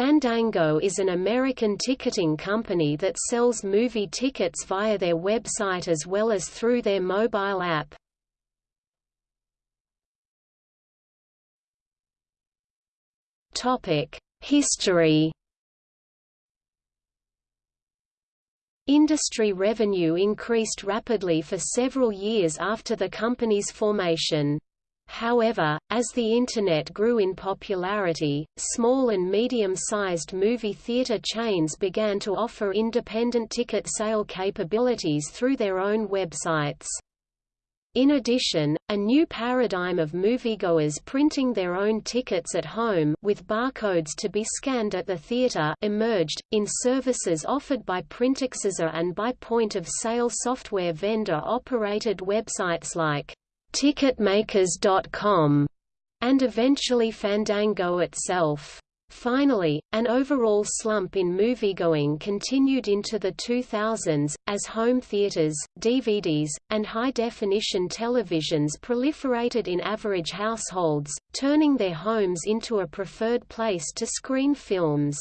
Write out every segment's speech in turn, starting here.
Fandango is an American ticketing company that sells movie tickets via their website as well as through their mobile app. History Industry revenue increased rapidly for several years after the company's formation. However, as the Internet grew in popularity, small and medium-sized movie theater chains began to offer independent ticket sale capabilities through their own websites. In addition, a new paradigm of moviegoers printing their own tickets at home with barcodes to be scanned at the theater emerged, in services offered by PrintTixUSA and by point-of-sale software vendor-operated websites like Ticketmakers.com and eventually Fandango itself. Finally, an overall slump in moviegoing continued into the 2000s, as home theaters, DVDs, and high-definition televisions proliferated in average households, turning their homes into a preferred place to screen films.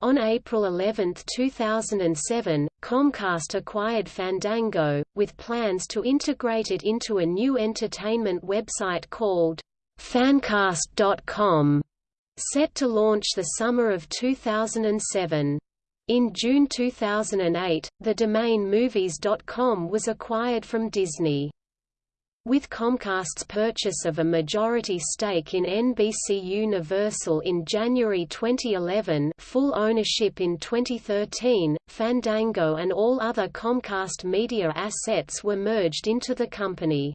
On April 11, 2007, Comcast acquired Fandango, with plans to integrate it into a new entertainment website called Fancast.com set to launch the summer of 2007. In June 2008, the domain movies.com was acquired from Disney. With Comcast's purchase of a majority stake in NBC Universal in January 2011 full ownership in 2013, Fandango and all other Comcast media assets were merged into the company.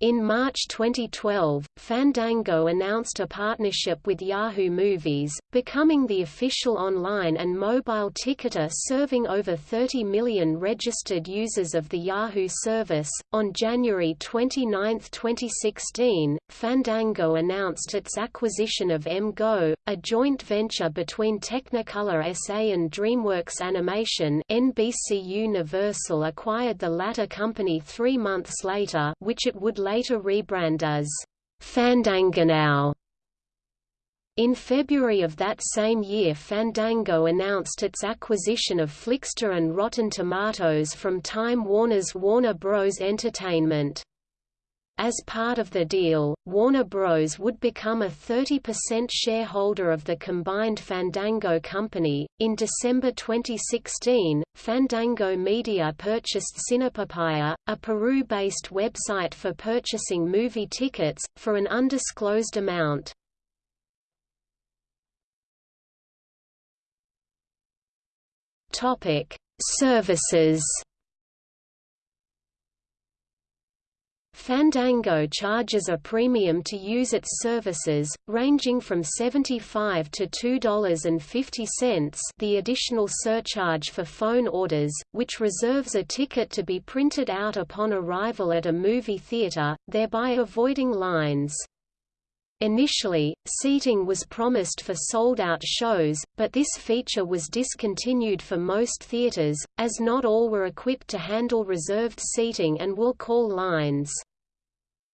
In March 2012, Fandango announced a partnership with Yahoo Movies, becoming the official online and mobile ticketer serving over 30 million registered users of the Yahoo service. On January 29, 2016, Fandango announced its acquisition of MGO, a joint venture between Technicolor SA and DreamWorks Animation. NBC Universal acquired the latter company three months later, which it would later rebrand as Fandangonow. In February of that same year Fandango announced its acquisition of Flixster and Rotten Tomatoes from Time Warner's Warner Bros. Entertainment. As part of the deal, Warner Bros. would become a 30% shareholder of the combined Fandango company. In December 2016, Fandango Media purchased Cinepapaya, a Peru based website for purchasing movie tickets, for an undisclosed amount. Services Fandango charges a premium to use its services, ranging from 75 to $2.50 the additional surcharge for phone orders, which reserves a ticket to be printed out upon arrival at a movie theater, thereby avoiding lines. Initially, seating was promised for sold-out shows, but this feature was discontinued for most theaters, as not all were equipped to handle reserved seating and will call lines.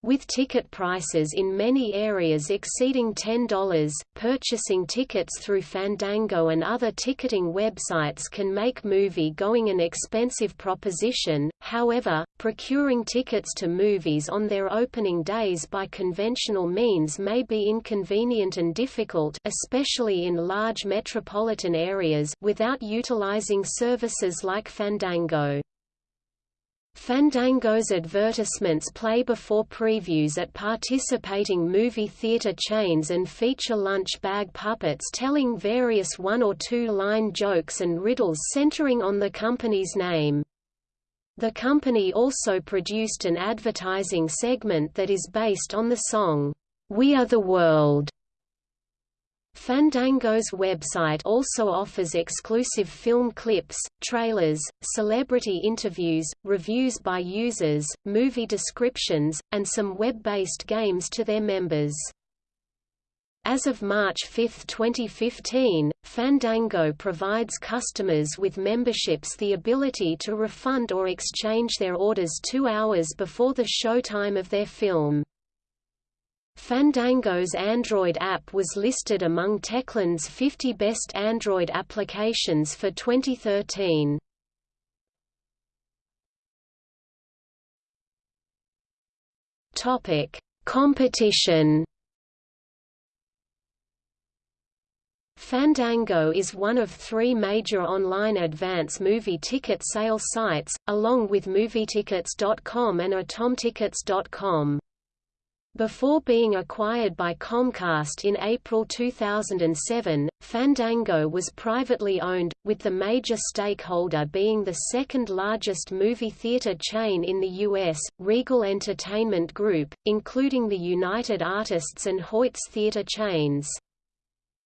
With ticket prices in many areas exceeding $10, purchasing tickets through Fandango and other ticketing websites can make movie-going an expensive proposition, however, procuring tickets to movies on their opening days by conventional means may be inconvenient and difficult especially in large metropolitan areas without utilizing services like Fandango. Fandango's advertisements play before previews at participating movie theater chains and feature lunch bag puppets telling various one- or two-line jokes and riddles centering on the company's name. The company also produced an advertising segment that is based on the song, We Are the World, Fandango's website also offers exclusive film clips, trailers, celebrity interviews, reviews by users, movie descriptions, and some web-based games to their members. As of March 5, 2015, Fandango provides customers with memberships the ability to refund or exchange their orders two hours before the showtime of their film. Fandango's Android app was listed among Techland's 50 best Android applications for 2013. Topic: Competition. Fandango is one of three major online advance movie ticket sale sites, along with MovieTickets.com and AtomTickets.com. Before being acquired by Comcast in April 2007, Fandango was privately owned, with the major stakeholder being the second largest movie theater chain in the U.S., Regal Entertainment Group, including the United Artists and Hoyts theater chains.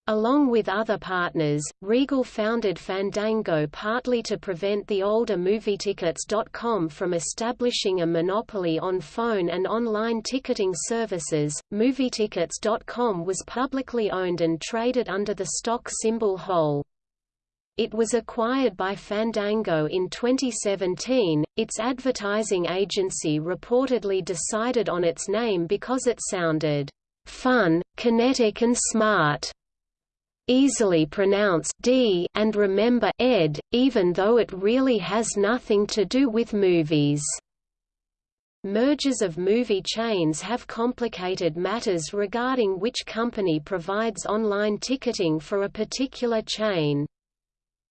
Along with other partners, Regal founded Fandango partly to prevent the older MovieTickets.com from establishing a monopoly on phone and online ticketing services. MovieTickets.com was publicly owned and traded under the stock symbol HOL. It was acquired by Fandango in 2017. Its advertising agency reportedly decided on its name because it sounded fun, kinetic and smart easily pronounce d and remember ed, even though it really has nothing to do with movies. Mergers of movie chains have complicated matters regarding which company provides online ticketing for a particular chain.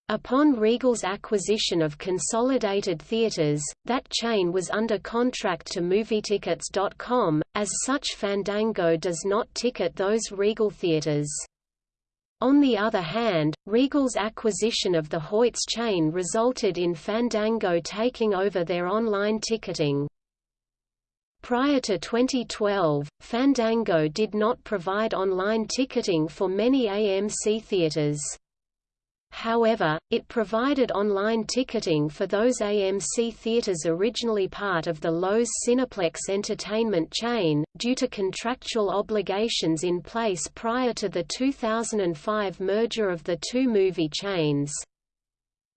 Upon Regal's acquisition of Consolidated Theaters, that chain was under contract to MovieTickets.com, as such Fandango does not ticket those Regal theaters. On the other hand, Regal's acquisition of the Hoyts chain resulted in Fandango taking over their online ticketing. Prior to 2012, Fandango did not provide online ticketing for many AMC theaters. However, it provided online ticketing for those AMC theaters originally part of the Loews Cineplex Entertainment chain, due to contractual obligations in place prior to the 2005 merger of the two movie chains.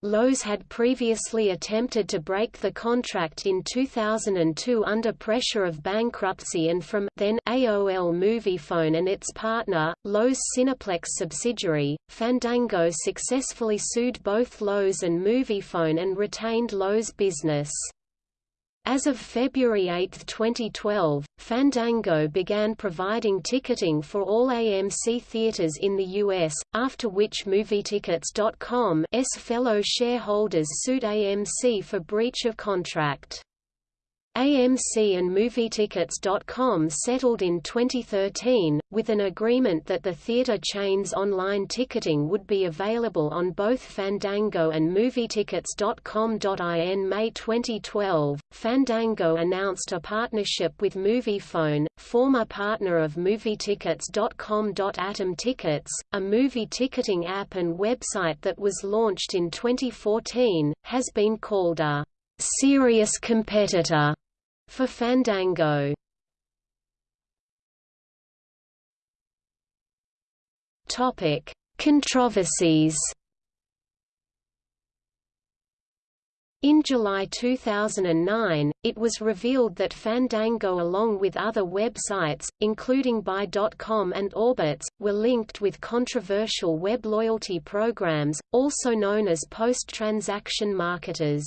Loews had previously attempted to break the contract in 2002 under pressure of bankruptcy and from then AOL Moviefone and its partner, Loews Cineplex subsidiary, Fandango successfully sued both Loews and Moviefone and retained Loews business. As of February 8, 2012, Fandango began providing ticketing for all AMC theaters in the U.S., after which MovieTickets.com's fellow shareholders sued AMC for breach of contract. AMC and MovieTickets.com settled in 2013, with an agreement that the theater chain's online ticketing would be available on both Fandango and MovieTickets.com. In May 2012, Fandango announced a partnership with Moviefone, former partner of MovieTickets.com. Atom Tickets, a movie ticketing app and website that was launched in 2014, has been called a serious competitor for Fandango. Topic: Controversies. In July 2009, it was revealed that Fandango along with other websites, including Buy.com and Orbitz, were linked with controversial web loyalty programs, also known as post-transaction marketers.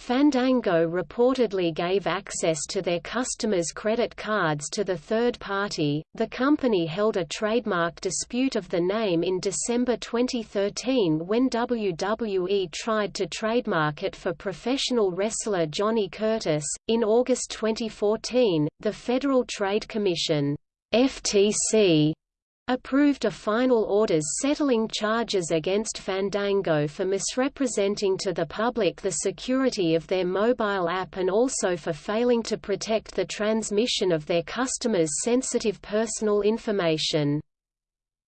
Fandango reportedly gave access to their customers' credit cards to the third party. The company held a trademark dispute of the name in December 2013 when WWE tried to trademark it for professional wrestler Johnny Curtis. In August 2014, the Federal Trade Commission FTC approved a final orders settling charges against Fandango for misrepresenting to the public the security of their mobile app and also for failing to protect the transmission of their customers' sensitive personal information.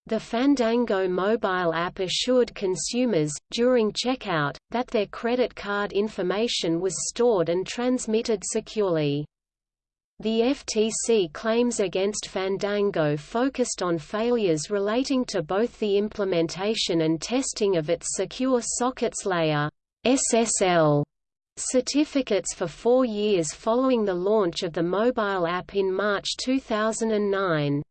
The Fandango mobile app assured consumers, during checkout, that their credit card information was stored and transmitted securely. The FTC claims against Fandango focused on failures relating to both the implementation and testing of its Secure Sockets Layer SSL certificates for four years following the launch of the mobile app in March 2009.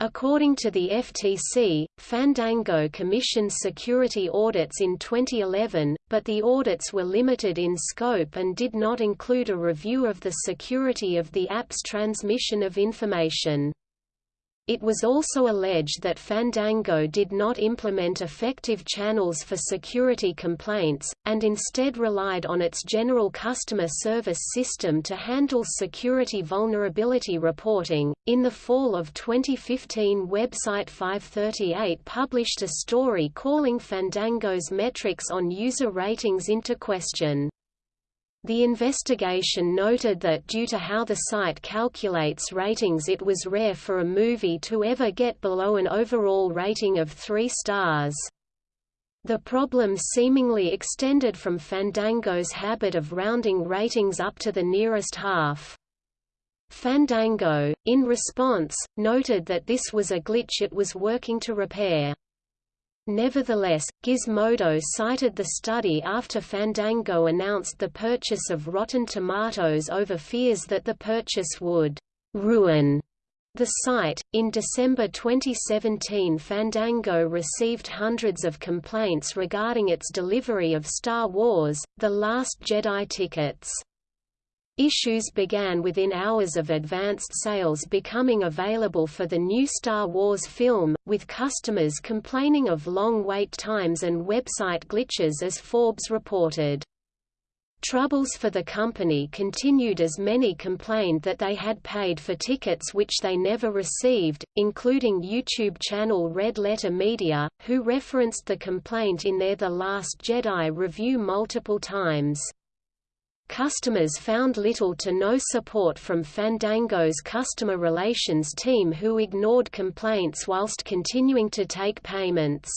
According to the FTC, Fandango commissioned security audits in 2011, but the audits were limited in scope and did not include a review of the security of the app's transmission of information. It was also alleged that Fandango did not implement effective channels for security complaints, and instead relied on its general customer service system to handle security vulnerability reporting. In the fall of 2015, website 538 published a story calling Fandango's metrics on user ratings into question. The investigation noted that due to how the site calculates ratings it was rare for a movie to ever get below an overall rating of three stars. The problem seemingly extended from Fandango's habit of rounding ratings up to the nearest half. Fandango, in response, noted that this was a glitch it was working to repair. Nevertheless, Gizmodo cited the study after Fandango announced the purchase of Rotten Tomatoes over fears that the purchase would ruin the site. In December 2017, Fandango received hundreds of complaints regarding its delivery of Star Wars: The Last Jedi tickets. Issues began within hours of advanced sales becoming available for the new Star Wars film, with customers complaining of long wait times and website glitches as Forbes reported. Troubles for the company continued as many complained that they had paid for tickets which they never received, including YouTube channel Red Letter Media, who referenced the complaint in their The Last Jedi review multiple times. Customers found little to no support from Fandango's customer relations team who ignored complaints whilst continuing to take payments.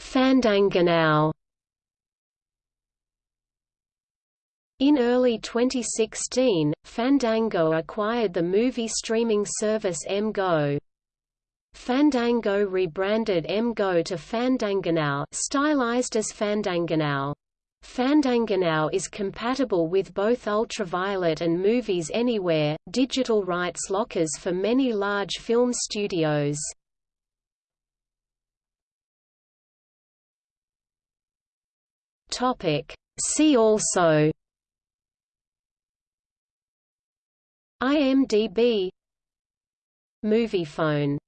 Fandangonow In early 2016, Fandango acquired the movie streaming service MGO. Fandango rebranded MGO to Fandangonow stylized as Fandangonow. Fandangonow is compatible with both Ultraviolet and Movies Anywhere, digital rights lockers for many large film studios. See also IMDb Moviefone